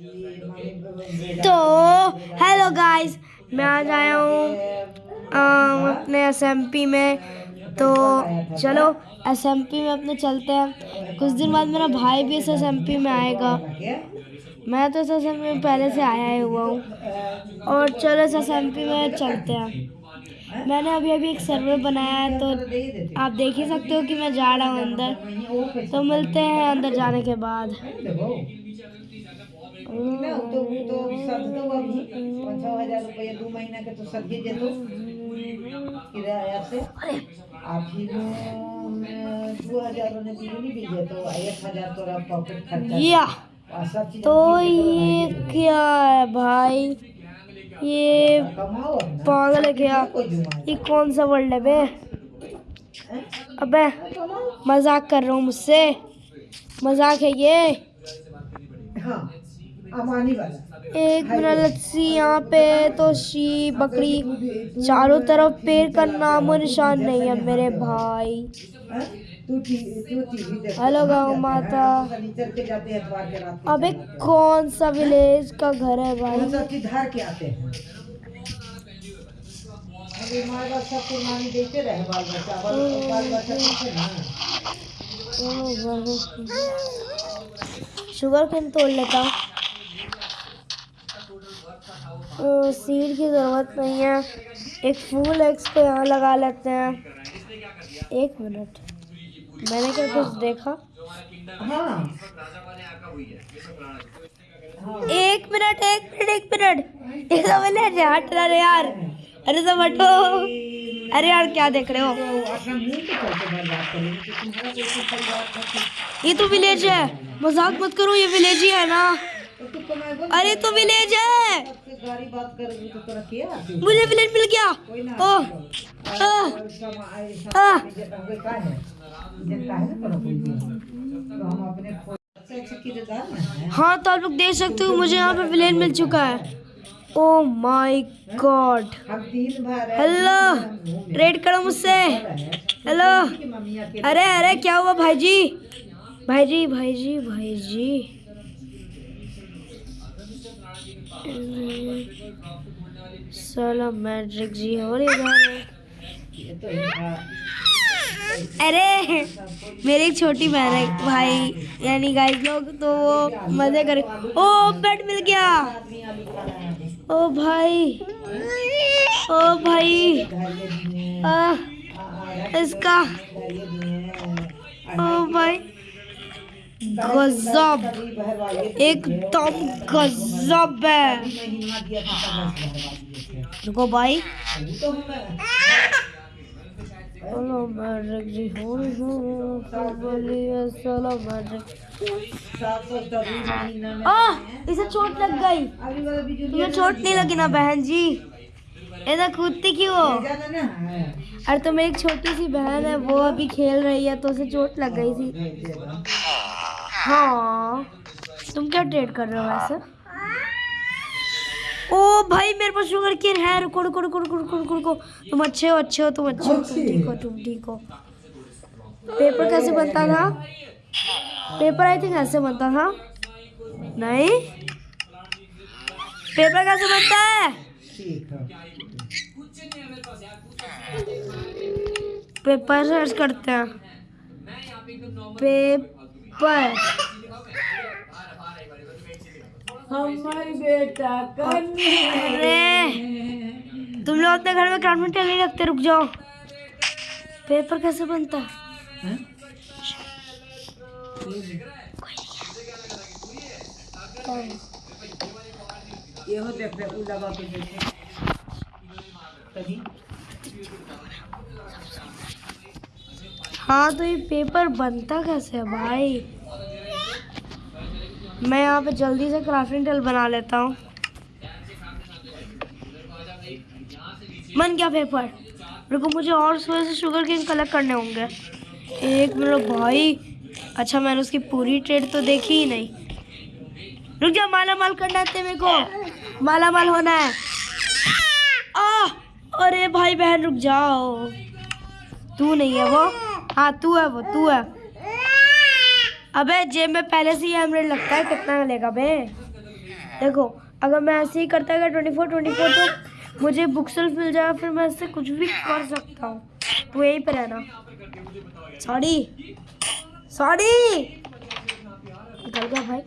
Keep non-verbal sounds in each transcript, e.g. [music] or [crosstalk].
तो hello guys मैं आज आया हूँ अपने एसएमपी में। तो चलो एसएमपी में अपने चलते हैं। कुछ दिन बाद मेरा भाई भी इस एसएमपी में आएगा। मैं तो इस एसएमपी में पहले से आया ही हुआ हूँ। और चलो, इस एसएमपी में चलते हैं। मैंने अभी अभी एक सर्वर बनाया है तो आप देख ही सकते हो कि मैं जा रहा हूँ अंदर। तो मिलते हैं अंदर जाने के बाद। ना तो तो सद दो अभी पाँच छः हज़ार रुपया दो महीना के तो जेतो किराया से। आ फिर दो हज़ार ने बिजली भी जेतो आ एक हज़ार तोरा पॉकेट खर्चा चीज़ तो ये क्या है भाई? ये पागल है क्या? ये कौन सा वर्ल्ड है बे? अबे मज़ाक कर रहा हूँ मुझसे। मज़ाक है ये। एक लच्छी यहाँ पे तो शी बकरी चारों तरफ़ पेड़ का नामो निशान नहीं है मेरे भाई। हाँ? हेलो गाँव माता। हैं रात के अबे कौन सा विलेज का घर है भाई? धार के आते हैं? शुगर केन तोड़ लेता। हूँ सीड की ज़रूरत नहीं है। एक फूल एक्स को यहाँ लगा लेते हैं। एक मिनट। मैंने क्या कुछ देखा? एक मिनट एक मिनट एक मिनट। एक सब ले हट रहा यार। अरे सब हटो। अरे यार, क्या देख रहे हो? ये तो विलेज है। मज़ाक मत करो, ये विलेज ही है ना। अरे तो विलेज है। मुझे विलेज मिल गया। का है तो आप लोग देख सकते हो, मुझे यहाँ पे विलेन मिल चुका है। Oh my god hello raid करो मुझसे। हेलो अरे अरे, क्या हुआ भाई जी भाई जी भाई जी भाई जी साला मैट्रिक जी हो रही है अरे, मेरी एक छोटी बहन है, भाई, यानी गाइस लोग तो वो मज़े करे ओ बेड मिल गया। ओ, भाई। ओ, भाई। आ- इसका। ओ, भाई। गजब। एकदम गजब है। रुको भाई। तो हेलो मैट्रिक जी हो। तो चलो मैट्रिक आ इसे चोट लग गई। तुम्हें चोट नहीं लगी ना, बहन जी? ऐसा कूदती क्यों हो अरे तो मेरी एक छोटी सी बहन है, वो अभी खेल रही है तो उसे चोट लग गई थी। हाँ। तुम क्या ट्रेड कर रहे हो वैसे? ओ भाई मेरे पास शुगर केन है। रुको रुको रुको रुको रुको रुको रुको। तुम अच्छे हो अच्छे हो तुम अच्छे हो। तुम ठीक हो तुम ठीक हो। पेपर कैसे बनता था? पेपर आई थिंक ऐसे बनता था। नहीं? पेपर कैसे बनता है? है पेपर सर्च करते हैं। पेपर हमारी बेटा अरे तुम लोग अपने घर में क्राफ्ट नहीं रखते? रुक जाओ। पेपर कैसे बनता? है? ये हो उ लगा के तभी। हाँ तो ये पेपर बनता कैसे है भाई? मैं यहाँ पे जल्दी से क्राफ्टिंग टेल बना लेता हूँ। बन गया पेपर रुको, मुझे और सुबह से शुगर केन कलेक्ट करने होंगे। एक मिनट, भाई। अच्छा मैंने उसकी पूरी ट्रेड तो देखी ही नहीं। रुक जा माला माल करना है मेरे को। माला माल होना है। आ, अरे भाई बहन, रुक जाओ। तू नहीं है वो। हाँ तू है वो, तू है। अबे, जेब में पहले से ही एमरेड लगता है, कितना लेगा बे? देखो, अगर मैं ऐसे ही करता गया ट्वेंटी फोर ट्वेंटी फोर तो मुझे बुक सेल्फ मिल जाएगा, फिर मैं इससे कुछ भी कर सकता हूँ। तो यहीं पे रहना। सॉरी सॉरी निकल गया भाई।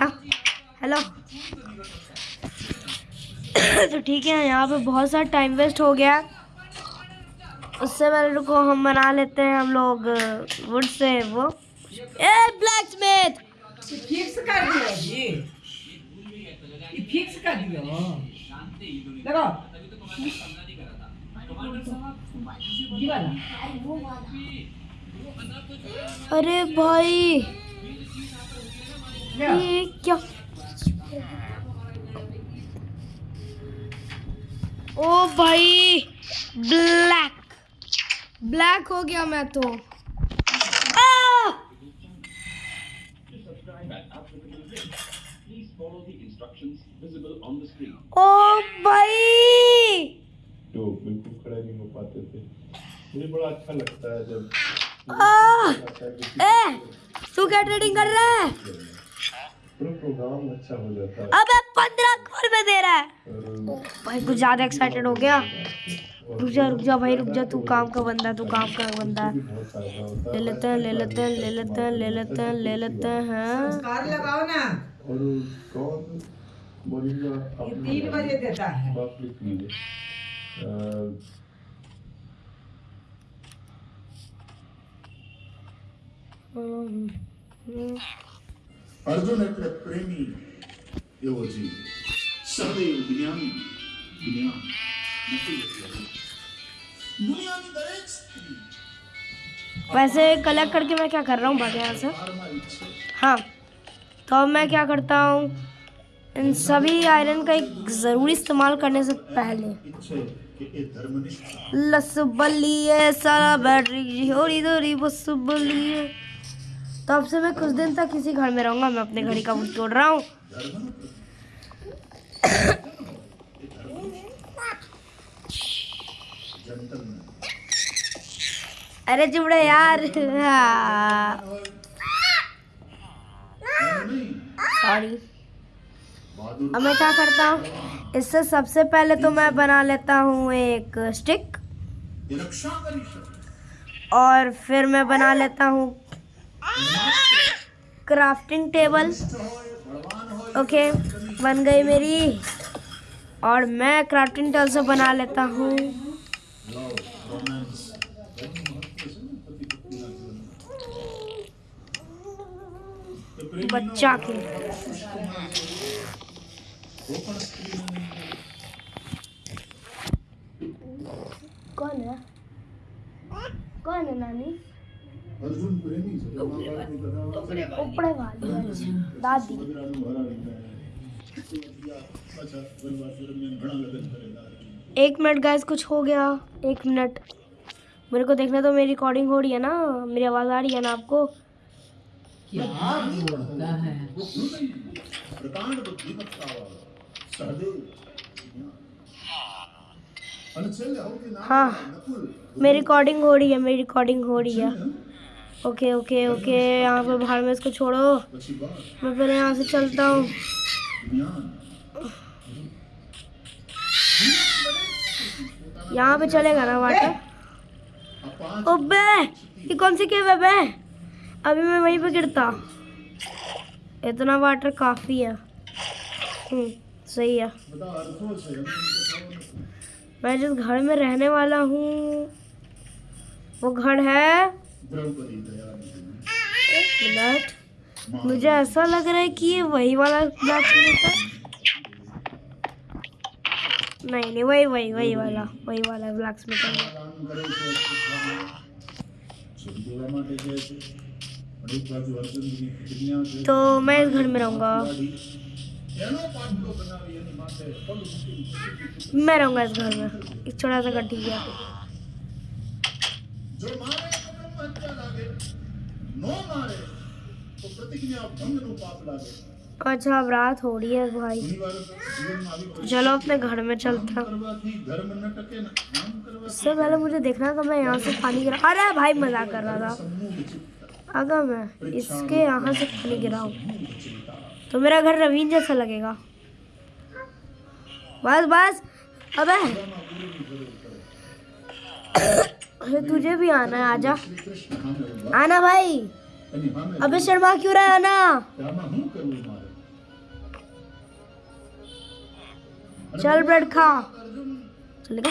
हाँ। हेलो [coughs] तो ठीक है, यहाँ पे बहुत सारा टाइम वेस्ट हो गया उससे पहले को हम बना लेते हैं हम लोग वुड से वो। ए ब्लैक स्मिथ फिक्स कर दियो। जी ये फिक्स कर दियो देखो अरे भाई! ये क्या? ओ भाई ब्लैक ब्लैक हो गया मैं तो। ओ भाई! जो बिल्कुल खड़े नहीं हो पाते थे। मुझे बड़ा अच्छा लगता है जब ए तू क्या ट्रेडिंग कर रहा है? पूरा प्रोग्राम अच्छा हो जाता है। अबे पंद्रह करोड़ में दे रहा है। भाई कुछ ज़्यादा एक्साइटेड हो गया। रुक जा रुक जा भाई रुक जा तू काम का बंदा तू काम का बंदा। ले लेते हैं ले लेते हैं ले लेते हैं ले लेते हैं ले लेते हैं हाँ। कार लगाओ ना। तीन बजे देता है। अर्जुन एक प्रेमी योजी सदैव दुनिया ज्ञान नहीं દુનિયાની દરેક સ્ત્રી वैसे कलेक्ट करके मैं क्या कर रहा हूँ भाग यहाँ से હારમાં ઈચ્છે हाँ तो अब मैं क्या करता हूँ इन सभी आयरन का एक ज़रूरी इस्तेमाल करने से पहले ઈચ્છે કે એ ધર્મનિષ્ઠ लस बलिए सारा बैटरी होरी दोरी बस बलिए तो अब से मैं कुछ दिन तक इसी घर में रहूंगा मैं अपने घड़ी का बुक तोड़ रहा हूँ अरे जुबड़ा यार। हाँ। सॉरी अब मैं क्या करता हूँ? इससे सबसे पहले तो मैं बना लेता हूँ एक स्टिक और फिर मैं बना लेता हूँ क्राफ्टिंग टेबल ओके बन गई मेरी। और मैं क्राफ्टिंग टेबल से बना लेता हूँ। बच्चा के कौन है? कौन है नानी? वाली हाँ दादी। एक मिनट गैस कुछ हो गया। एक मिनट। मेरे को देखना तो मेरी रिकॉर्डिंग हो रही है ना? मेरी आवाज़ आ रही है ना आपको? क्या। बोलता है। प्रकांड बुद्धि हाँ।, हाँ। मेरी रिकॉर्डिंग हो रही है मेरी रिकॉर्डिंग हो रही है। ओके ओके ओके यहाँ पर बाहर में इसको छोड़ो। मैं फिर यहाँ से चलता हूँ। यहाँ पे चलेगा ना वाटर ओबे ये कौन सी केव है बे? अभी मैं वहीं पे गिरता। इतना वाटर काफ़ी है। हम्म, सही है। मैं जिस घर में रहने वाला हूँ, वो घर है। मिनट। मुझे ऐसा लग रहा है कि ये वही वाला ब्लैक था नहीं नहीं, वही वही वही वाला वही वाला ब्लैक स्मिथ तो मैं इस घर में रहूँगा। मैं रहूँगा इस घर में। एक छोटा सा घर ठीक है। अच्छा अब रात हो रही है भाई। चलो अपने घर में चलते उससे पहले मुझे देखना था मैं यहाँ से पानी कर अरे भाई मज़ाक कर रहा था। अगर मैं इसके यहाँ से पानी गिराऊँ तो मेरा घर रवीन जैसा लगेगा। बस बस अब। तुझे भी आना है आजा। आना भाई। अबे शर्मा क्यों रहा आना? चल ब्रेड खा। चलेगा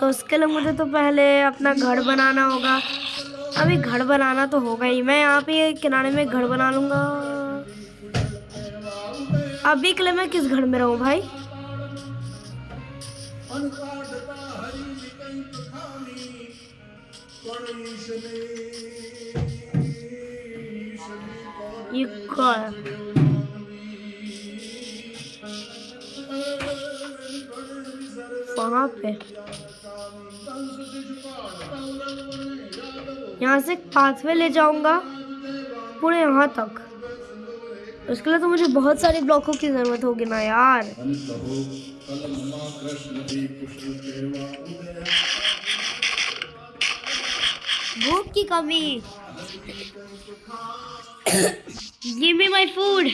तो उसके लिए मुझे तो पहले अपना घर बनाना होगा। अभी घर बनाना तो होगा ही। मैं यहाँ पे किनारे में घर बना लूँगा। अभी के लिए मैं किस घर में रहूँ भाई? ये कौन? पे? यहाँ से पाथवे ले जाऊँगा, पूरे यहाँ तक। उसके लिए तो मुझे बहुत सारे ब्लॉकों की ज़रूरत होगी ना यार। भूख की कमी। Give me my food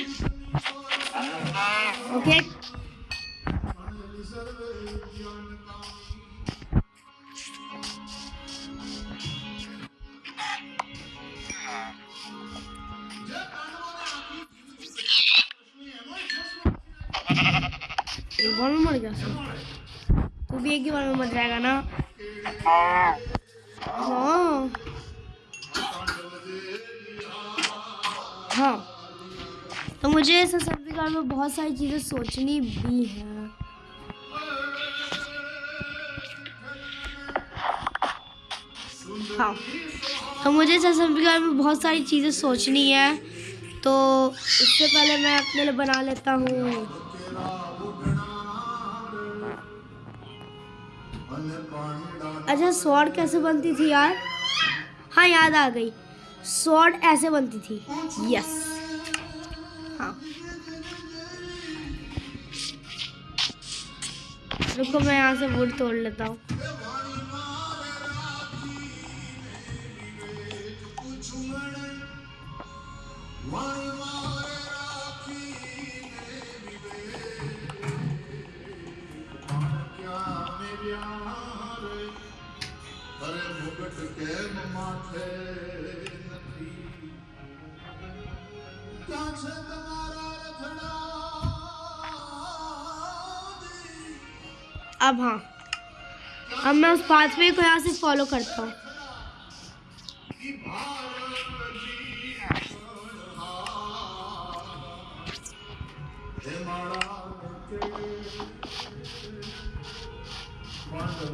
okay बार में मर गया तू भी एक ही बार में मर जाएगा ना? हाँ। हाँ। तो मुझे इस सर्टिफिकेट में बहुत सारी चीज़ें सोचनी भी हैं। हाँ। तो मुझे इस सर्टिफिकेट में बहुत सारी चीज़ें सोचनी है। तो इससे पहले मैं अपने लिए बना लेता हूँ। अच्छा स्वॉर्ड कैसे बनती थी यार? हाँ याद आ गई। स्वॉर्ड ऐसे बनती थी। यस हाँ। रुको, मैं यहाँ से वुड तोड़ लेता हूँ। प्यार अरे के माथे अब हाँ। अब मैं उस पाथवे को यहाँ से फॉलो करता हूँ।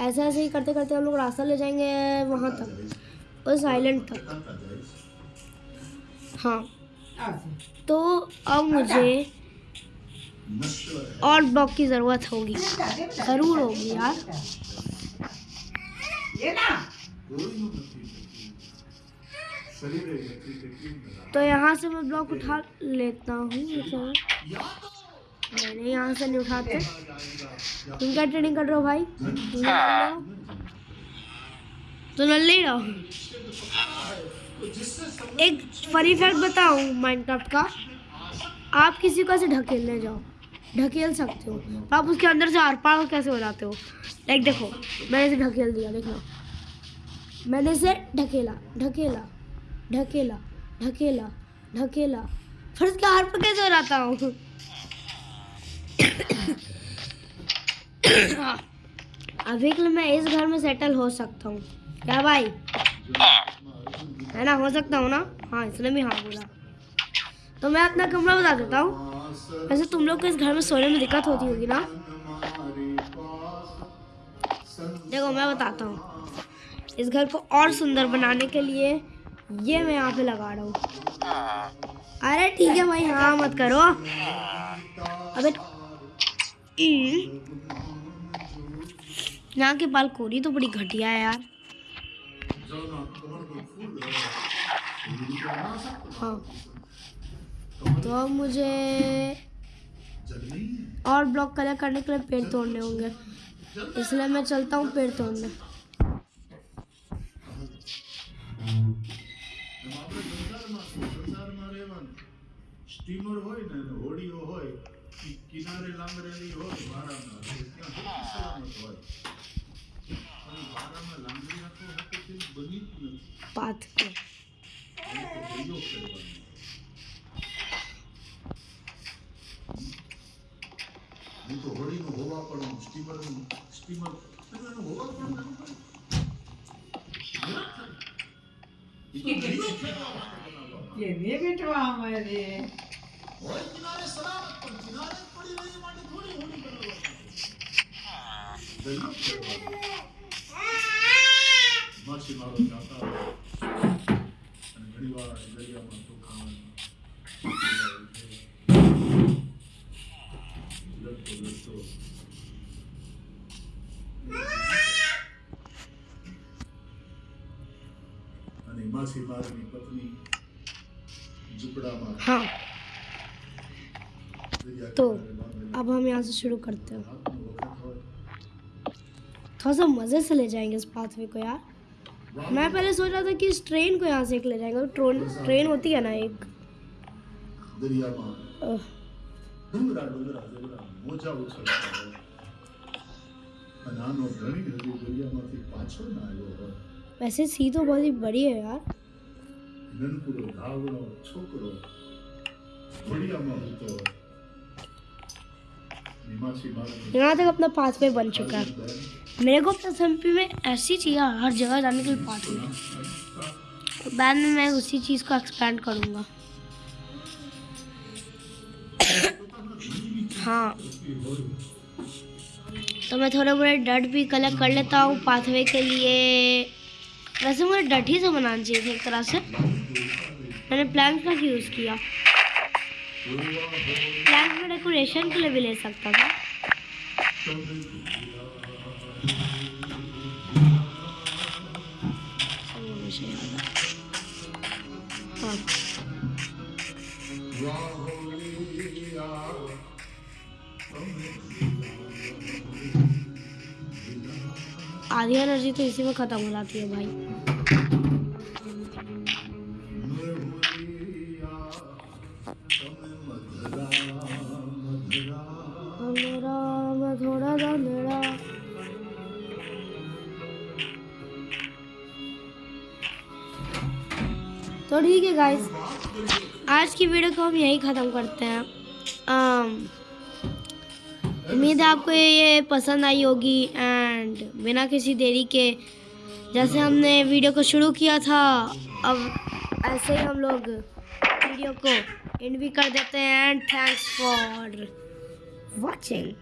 ऐसे ऐसे ही करते करते हम लोग रास्ता ले जाएँगे वहाँ तक, उस आइलैंड तक। हाँ। तो अब मुझे और ब्लॉक की ज़रूरत होगी। ज़रूर होगी यार। तो यहाँ से मैं ब्लॉक उठा लेता हूँ। नहीं नहीं यहाँ से नहीं उठाते। तुम क्या ट्रेनिंग कर रहे हो भाई? तुम हो? तो नल्ले ही। रहो एक फनी फैक्ट बताऊँ माइनक्राफ्ट का। आप किसी को ऐसे ढकेलने जाओ। ढकेल सकते हो। पर आप उसके अंदर से आर पार कैसे हो जाते हो? लाइक देखो मैंने इसे ढकेल दिया देख मैंने इसे ढकेला ढकेला ढकेला ढकेला ढकेला। फिर उसके हाथ पे कैसे हो जाता हूँ? अभी के लिए मैं इस घर में सेटल हो सकता हूँ। क्या भाई? है ना, हो सकता हूँ ना? हाँ इसने भी हाँ बोला। तो मैं अपना कमरा बता देता हूँ। वैसे तुम लोग को इस घर में सोने में दिक्कत होती होगी ना? देखो, मैं बताता हूँ। इस घर को और सुंदर बनाने के लिए ये मैं यहाँ पे लगा रहा हूँ। अरे ठीक है भाई हाँ मत करो। अबे यहाँ की बालकोनी तो बड़ी घटिया है यार हाँ तो अब मुझे और ब्लॉक कलर करने के लिए पेड़ तोड़ने होंगे इसलिए मैं चलता हूँ पेड़ तोड़ने સ્ટીમર હોય ને અને હોડીઓ હોય ઈ કિનારે લાંગરેલી હોય વારામાં સલામત હોય અને વારામાં લાંગરી આખો હાથે તેમ બની જ નથી પાથ પ્રયોગ કરવાનો હું તો હોળીનું હોવા પણ સ્ટીમરનું સ્ટીમર સ્ટીમરનું હોવા પણ ના પડે કે ને બેટવા અમારે પણ કિનારે જ પડી રહી એ માટે થોડી હોડી બનાવવાની દરિયો ખેડવાનો માછીમારો જાતા હોય અને ઘણીવાર દરિયામાં તોફાન લડતો લડતો અને માછીમારની પત્ની ઝૂંપડામાં हाँ દરિયા तो अब हम यहाँ से शुरू करते हैं। थोड़ा सा मज़े से ले जाएँगे इस पाथवे को यार। मैं पहले सोच रहा था कि इस ट्रेन को यहाँ से एक ले जाएँगे ट्रोन ट्रेन होती है ना एक। वैसे सी तो बहुत ही बड़ी है यार। छोकरो, बढ़िया यहाँ तक अपना पाथवे बन चुका है। मेरे को अपना एमपी में ऐसी चाहिए हर जगह जाने के लिए पाथवे बाद में मैं उसी चीज़ को एक्सपेंड करूँगा। हाँ। तो मैं थोड़े बड़े डट भी कलेक्ट कर लेता हूँ पाथवे के लिए। वैसे मुझे डट ही से बनाना चाहिए एक तरह से। मैंने प्लैंक का यूज़ किया। प्लैंक में डेकोरेशन के लिए भी ले सकता था। हाँ। आधी एनर्जी तो इसी में ख़त्म हो जाती है भाई। तो ठीक है गाइस आज की वीडियो को हम यही ख़त्म करते हैं उम्मीद है आपको ये पसंद आई होगी एंड बिना किसी देरी के जैसे हमने वीडियो को शुरू किया था अब ऐसे ही हम लोग वीडियो को इन भी कर देते हैं थैंक्स फॉर वॉचिंग